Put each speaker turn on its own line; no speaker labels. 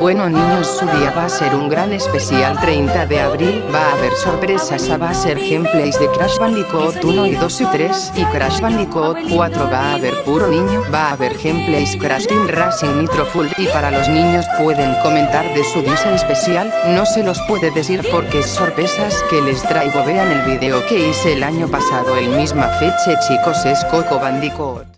Bueno niños su día va a ser un gran especial. 30 de abril, va a haber sorpresas, va a ser gameplays de Crash Bandicoot 1 y 2 y 3 y Crash Bandicoot 4 va a haber puro niño, va a haber gameplays Crash Team Racing Nitro Full. Y para los niños pueden comentar de su día especial, no se los puede decir porque es sorpresas que les traigo. Vean el video que hice el año pasado. El misma fecha chicos es Coco Bandicoot.